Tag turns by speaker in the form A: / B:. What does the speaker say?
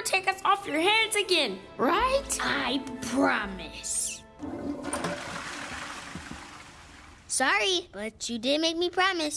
A: never take us off your hands again, right?
B: I promise. Sorry, but you did make me promise.